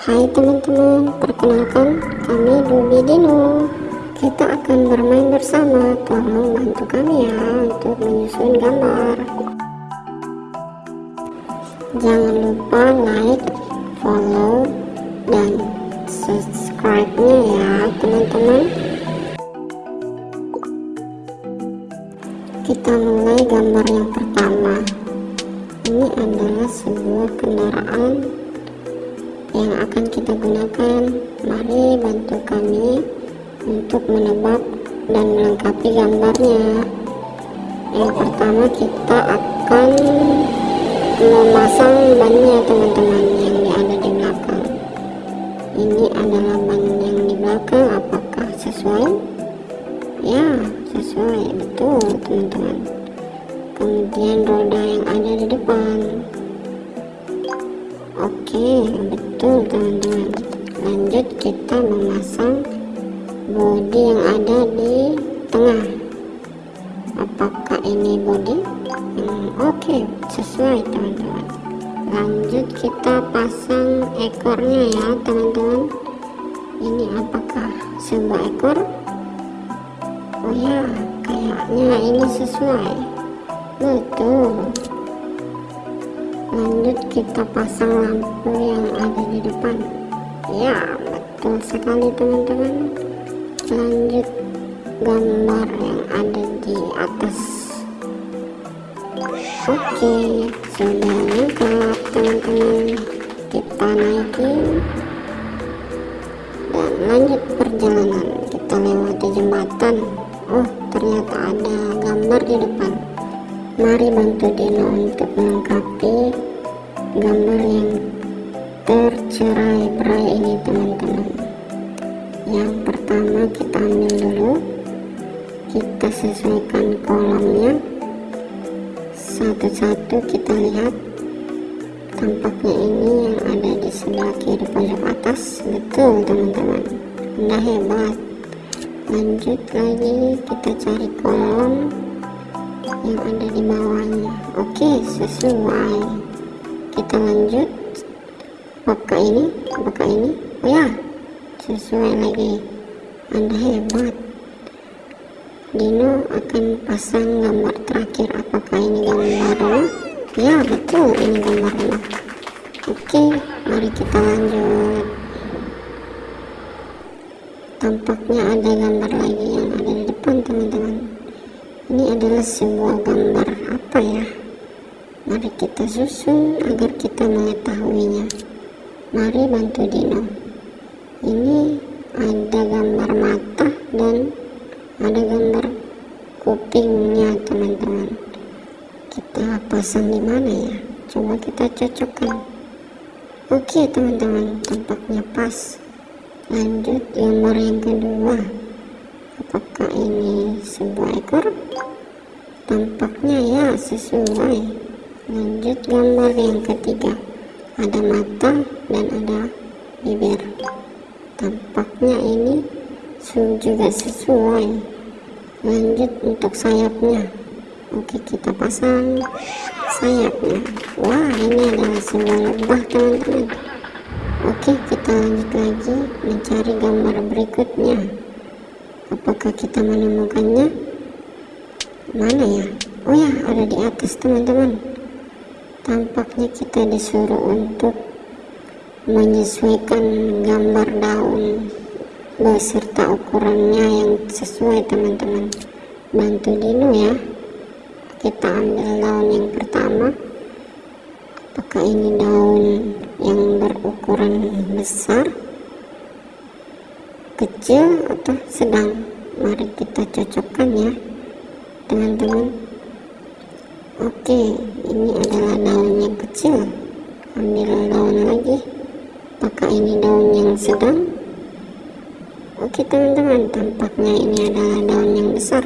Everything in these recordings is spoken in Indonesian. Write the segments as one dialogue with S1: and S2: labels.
S1: Hai teman-teman, perkenalkan kami Dubi Dino. Kita akan bermain bersama, tolong bantu kami ya untuk menyusun gambar. Jangan lupa like, follow, dan subscribe-nya ya teman-teman. Kita mulai gambar yang pertama. Ini adalah sebuah kendaraan yang akan kita gunakan. Mari bantu kami untuk menebak dan melengkapi gambarnya. Yang pertama kita akan memasang bannya teman-teman yang ada di belakang. Ini adalah ban yang di belakang. Apakah sesuai? Ya sesuai. Betul teman-teman. Kemudian roda yang ada di depan Oke, betul teman-teman. Lanjut kita memasang bodi yang ada di tengah. Apakah ini bodi? Hmm, Oke, sesuai teman-teman. Lanjut kita pasang ekornya ya teman-teman. Ini apakah sebuah ekor? Oh ya, kayaknya ini sesuai. Betul lanjut kita pasang lampu yang ada di depan. Ya betul sekali teman-teman. Lanjut gambar yang ada di atas. Oke sudah lengkap teman-teman. Kita naikin. Dan lanjut perjalanan. Kita lewati jembatan. Oh ternyata ada gambar di depan Mari bantu Dino untuk melengkapi gambar yang tercerai berai ini teman-teman. Yang pertama kita ambil dulu, kita sesuaikan kolomnya. Satu-satu kita lihat tampaknya ini yang ada di sebelah kiri pojok atas. Betul teman-teman, anda hebat. Lanjut lagi kita cari kolom yang ada di bawahnya. Oke sesuai. Kita lanjut. Apakah ini? Apakah ini? Oh ya sesuai lagi. Anda hebat. Dino akan pasang gambar terakhir. Apakah ini gambar ya betul ini gambarnya oke mari kita lanjut. Tampaknya ada gambar lagi yang ada di depan teman-teman ini adalah sebuah gambar apa ya? Mari kita susun agar kita mengetahuinya. Mari bantu Dino. Ini ada gambar mata dan ada gambar kupingnya teman-teman. Kita pasang di mana ya? Coba kita cocokkan. Oke teman-teman tampaknya pas. Lanjut gambar yang kedua apakah ini sebuah ekor. Tampaknya ya sesuai. Lanjut gambar yang ketiga. Ada mata dan ada bibir. Tampaknya ini juga sesuai. Lanjut untuk sayapnya. Oke kita pasang sayapnya. Wah ini adalah sebuah lebah teman-teman. Oke kita lanjut lagi mencari gambar berikutnya apakah kita menemukannya? Mana ya? Oh ya ada di atas teman-teman. Tampaknya kita disuruh untuk menyesuaikan gambar daun beserta ukurannya yang sesuai teman-teman. Bantu Dino ya. Kita ambil daun yang pertama. Apakah ini daun yang berukuran besar kecil atau sedang. Mari kita cocokkan ya teman-teman. Oke ini adalah daun yang kecil. Ambil daun lagi. Apakah ini daun yang sedang? Oke teman-teman tampaknya ini adalah daun yang besar.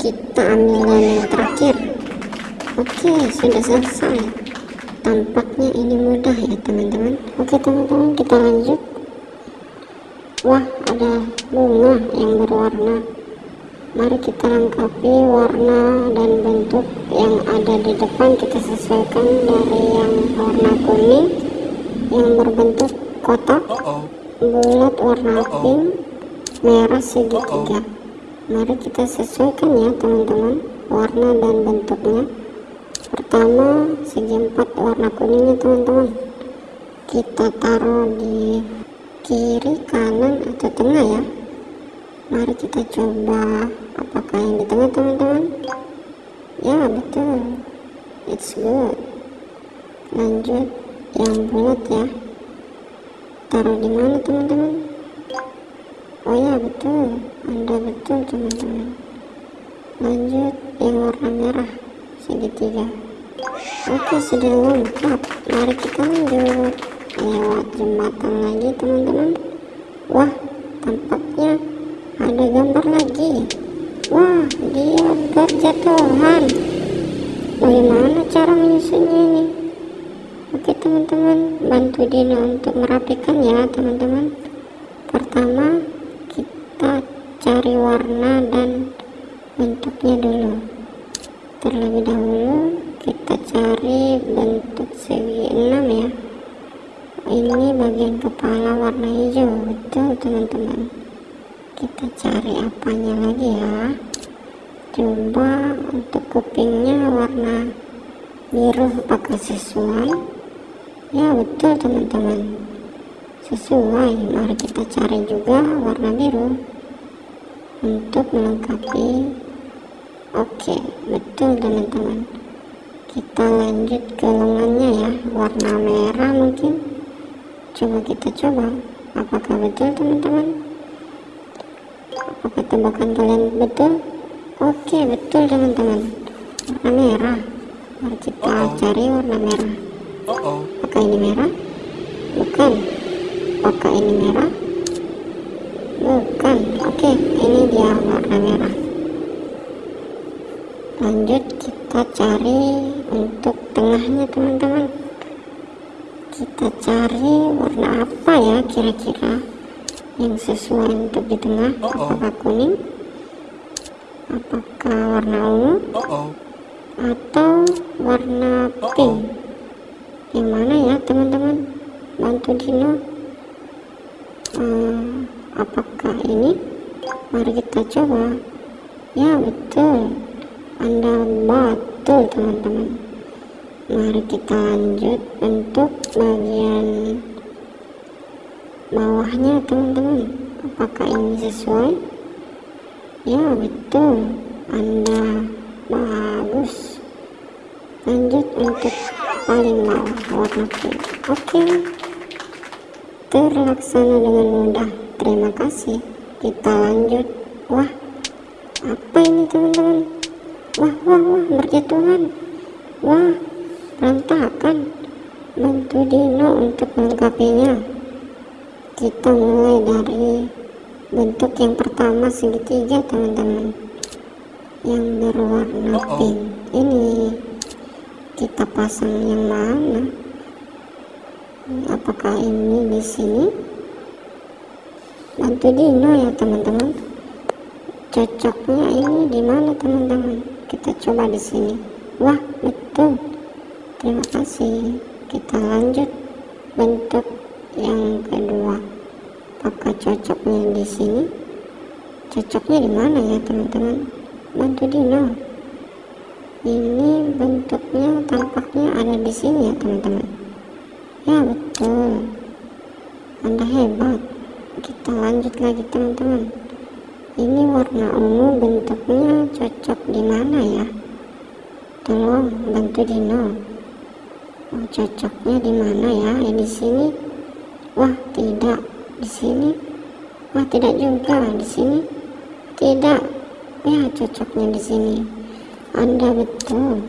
S1: Kita ambil daun yang terakhir. Oke sudah selesai. Tampaknya ini mudah ya teman-teman. Oke teman-teman kita lanjut wah ada bunga yang berwarna. Mari kita lengkapi warna dan bentuk yang ada di depan. Kita sesuaikan dari yang warna kuning yang berbentuk kotak bulat warna pink merah segitiga mari kita sesuaikan ya teman-teman warna dan bentuknya. Pertama segi empat warna kuningnya teman-teman. Kita taruh di kiri kanan atau tengah ya. Mari kita coba apakah yang di tengah teman-teman? Ya betul. It's good. Lanjut. Yang bulat ya. Taruh di mana teman-teman? Oh ya betul. Anda betul teman-teman. Lanjut. Yang warna merah. Segitiga. Oke sudah lengkap. Mari kita lanjut lewat jembatan lagi teman-teman. Wah tampaknya ada gambar lagi. Wah dia berjatuhan. Bagaimana cara menyusunnya ini? Oke teman-teman bantu Dino untuk merapikan ya teman-teman. Pertama kita cari warna dan bentuknya dulu. Terlebih dahulu kita cari bentuk segi 6 ya ini bagian kepala warna hijau. Betul teman-teman. Kita cari apanya lagi ya? Coba untuk kupingnya warna biru apakah sesuai. Ya betul teman-teman. Sesuai. Mari kita cari juga warna biru untuk melengkapi. Oke betul teman-teman. Kita lanjut ke lengannya ya. Warna merah mungkin coba kita coba. Apakah betul teman-teman? Apakah tebakan kalian betul? Oke betul teman-teman. Warna merah. Mari kita uh -oh. cari warna merah. Uh -oh. apakah ini merah? Bukan. Apakah ini merah? Bukan. Oke ini dia warna merah. Lanjut kita cari untuk tengahnya teman-teman kita cari warna apa ya kira-kira? Yang sesuai untuk di tengah apakah kuning? Apakah warna ungu? Atau warna pink? Yang mana ya teman-teman? Bantu Dino. Uh, apakah ini? Mari kita coba. Ya betul. Anda betul teman-teman mari kita lanjut untuk bagian bawahnya teman-teman. Apakah ini sesuai? Ya betul. Anda bagus. Lanjut untuk paling bawah warna pink oke. Terlaksana dengan mudah. Terima kasih. Kita lanjut. Wah apa ini teman-teman? Wah wah wah berjatuhan. Wah berantakan bantu Dino untuk melengkapinya. Kita mulai dari bentuk yang pertama segitiga teman-teman. Yang berwarna pink. Ini kita pasang yang mana? Apakah ini di sini? Bantu Dino ya teman-teman. Cocoknya ini di mana teman-teman? Kita coba di sini. Wah betul terima kasih. Kita lanjut bentuk yang kedua. Apakah cocoknya di sini? Cocoknya di mana ya teman-teman? Bantu Dino. Ini bentuknya tampaknya ada di sini ya teman-teman. Ya betul. Anda hebat. Kita lanjut lagi teman-teman. Ini warna ungu bentuknya cocok di mana ya? Tolong bantu Dino oh, cocoknya di mana ya? Di sini? Wah tidak. Di sini? Wah tidak juga. Di sini? Tidak. Ya cocoknya di sini. Anda betul.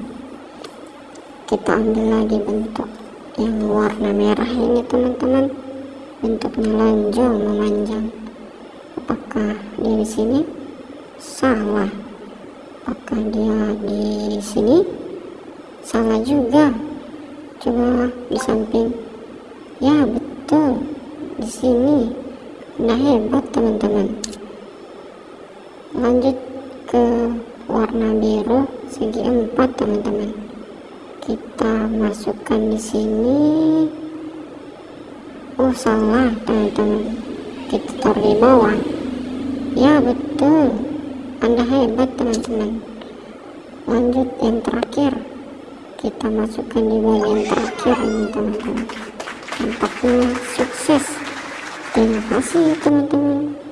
S1: Kita ambil lagi bentuk yang warna merah ini teman-teman. Bentuknya lonjong memanjang. Apakah dia di sini? Salah. Apakah dia di sini? Salah juga coba di samping. Ya betul. Di sini. Nah hebat teman-teman. Lanjut ke warna biru segi empat teman-teman. Kita masukkan di sini. Oh salah teman-teman. Kita taruh di bawah. Ya betul. Anda hebat teman-teman. Lanjut yang terakhir kita masukkan di bagian terakhir ini teman-teman. Tampaknya sukses. Terima kasih teman-teman